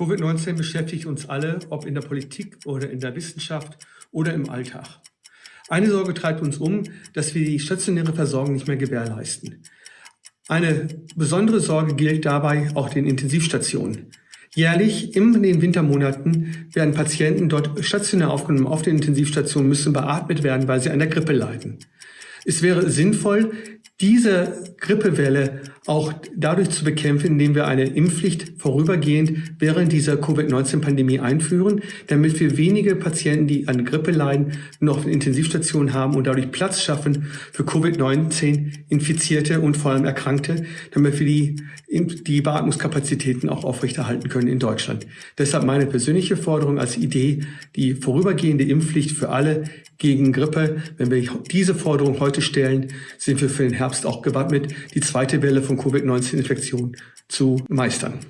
Covid-19 beschäftigt uns alle, ob in der Politik oder in der Wissenschaft oder im Alltag. Eine Sorge treibt uns um, dass wir die stationäre Versorgung nicht mehr gewährleisten. Eine besondere Sorge gilt dabei auch den Intensivstationen. Jährlich in den Wintermonaten werden Patienten dort stationär aufgenommen auf den Intensivstationen, müssen beatmet werden, weil sie an der Grippe leiden. Es wäre sinnvoll, diese Grippewelle auch dadurch zu bekämpfen, indem wir eine Impfpflicht vorübergehend während dieser Covid-19-Pandemie einführen, damit wir wenige Patienten, die an Grippe leiden, noch Intensivstationen haben und dadurch Platz schaffen für Covid-19-Infizierte und vor allem Erkrankte, damit wir die, die Beatmungskapazitäten auch aufrechterhalten können in Deutschland. Deshalb meine persönliche Forderung als Idee, die vorübergehende Impfpflicht für alle gegen Grippe. Wenn wir diese Forderung heute stellen, sind wir für den Herbst auch gewappnet, die zweite Welle von Covid-19-Infektion zu meistern.